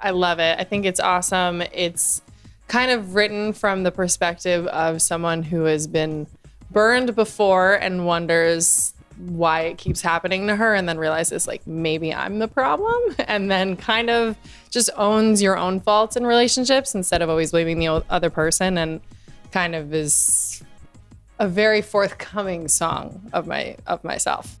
I love it. I think it's awesome. It's kind of written from the perspective of someone who has been burned before and wonders why it keeps happening to her and then realizes like maybe I'm the problem and then kind of just owns your own faults in relationships instead of always blaming the other person and kind of is a very forthcoming song of my of myself.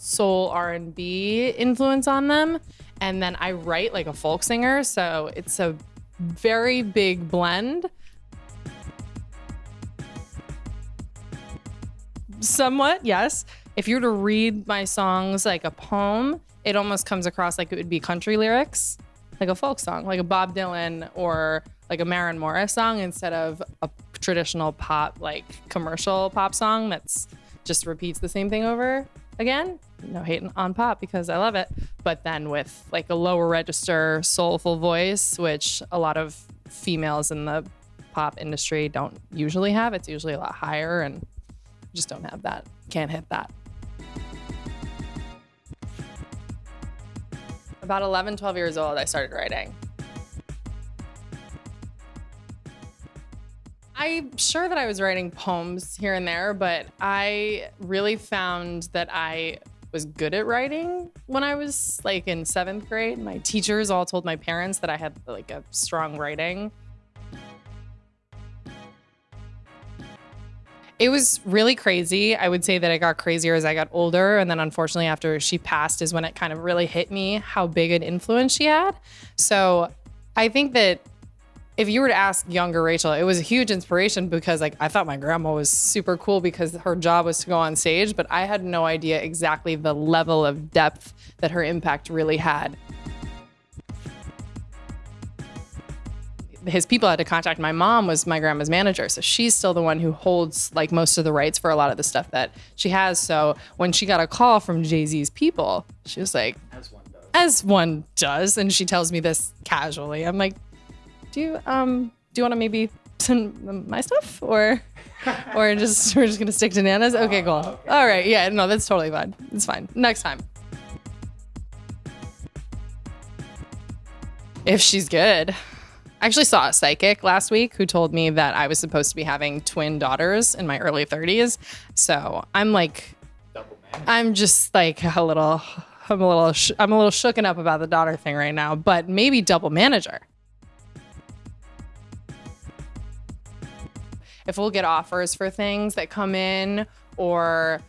Soul R&B influence on them and then I write like a folk singer so it's a very big blend somewhat, yes. If you were to read my songs like a poem, it almost comes across like it would be country lyrics, like a folk song, like a Bob Dylan or like a Maren Morris song instead of a traditional pop, like commercial pop song that's just repeats the same thing over again. No hate on pop because I love it, but then with like a lower register, soulful voice, which a lot of females in the pop industry don't usually have. It's usually a lot higher and just don't have that. Can't hit that. About 11, 12 years old, I started writing. I'm sure that I was writing poems here and there, but I really found that I was good at writing when I was like in seventh grade. My teachers all told my parents that I had like a strong writing. It was really crazy. I would say that it got crazier as I got older. And then unfortunately, after she passed, is when it kind of really hit me how big an influence she had. So I think that if you were to ask younger Rachel, it was a huge inspiration because like I thought my grandma was super cool because her job was to go on stage, but I had no idea exactly the level of depth that her impact really had. his people had to contact my mom was my grandma's manager so she's still the one who holds like most of the rights for a lot of the stuff that she has. So when she got a call from jay-z's people she was like as one does, as one does and she tells me this casually. I'm like do you um do you want to maybe send my stuff or or just we're just gonna stick to nanas? Okay cool. Oh, okay. all right yeah no that's totally fine. It's fine. Next time. If she's good. I actually saw a psychic last week who told me that I was supposed to be having twin daughters in my early 30s. So I'm like, I'm just like a little, I'm a little, I'm a little shooken up about the daughter thing right now, but maybe double manager. If we'll get offers for things that come in, or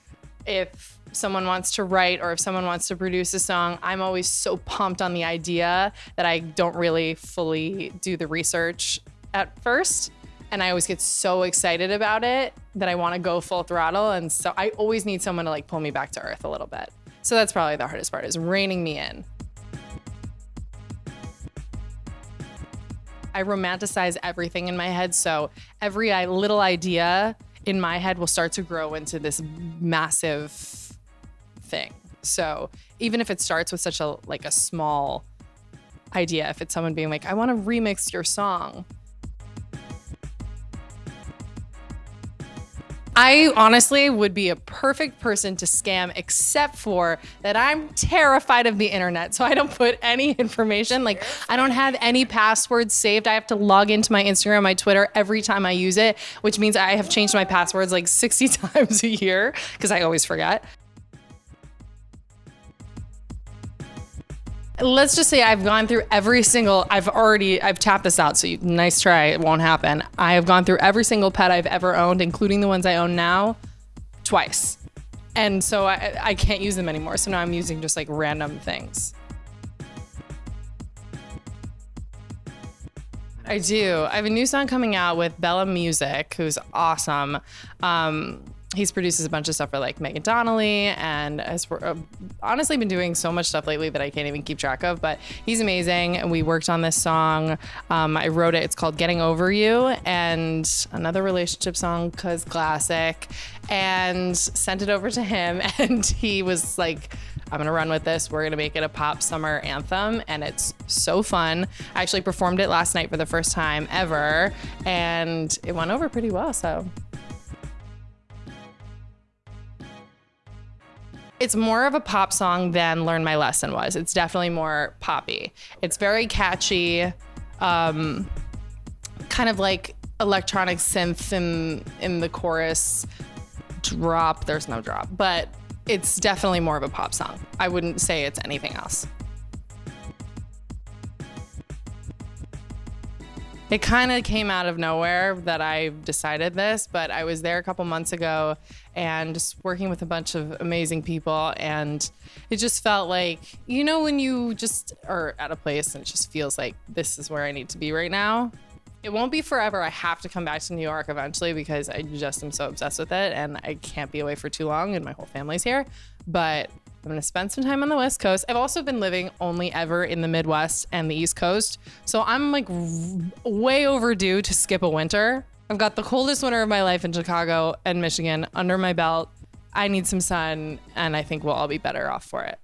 if someone wants to write or if someone wants to produce a song, I'm always so pumped on the idea that I don't really fully do the research at first. And I always get so excited about it that I want to go full throttle. And so I always need someone to like pull me back to earth a little bit. So that's probably the hardest part is reining me in. I romanticize everything in my head. So every little idea in my head will start to grow into this massive thing. So even if it starts with such a like a small idea, if it's someone being like, I want to remix your song. I honestly would be a perfect person to scam, except for that I'm terrified of the internet. So I don't put any information. Like, I don't have any passwords saved. I have to log into my Instagram, my Twitter every time I use it, which means I have changed my passwords like 60 times a year because I always forget. Let's just say I've gone through every single, I've already, I've tapped this out. So you, nice try. It won't happen. I have gone through every single pet I've ever owned, including the ones I own now, twice. And so I, I can't use them anymore. So now I'm using just like random things. I do. I have a new song coming out with Bella Music, who's awesome. Um, he's produces a bunch of stuff for like Megan Donnelly and has uh, honestly been doing so much stuff lately that I can't even keep track of. But he's amazing, and we worked on this song. Um, I wrote it. It's called "Getting Over You," and another relationship song, cause classic. And sent it over to him, and he was like. I'm gonna run with this. We're gonna make it a pop summer anthem, and it's so fun. I actually performed it last night for the first time ever, and it went over pretty well. So it's more of a pop song than Learn My Lesson was. It's definitely more poppy. It's very catchy, um, kind of like electronic synth in in the chorus drop. There's no drop, but it's definitely more of a pop song. I wouldn't say it's anything else. It kind of came out of nowhere that I decided this, but I was there a couple months ago and just working with a bunch of amazing people. And it just felt like, you know, when you just are at a place and it just feels like this is where I need to be right now. It won't be forever. I have to come back to New York eventually because I just am so obsessed with it and I can't be away for too long and my whole family's here. But I'm gonna spend some time on the West Coast. I've also been living only ever in the Midwest and the East Coast. So I'm like way overdue to skip a winter. I've got the coldest winter of my life in Chicago and Michigan under my belt. I need some sun and I think we'll all be better off for it.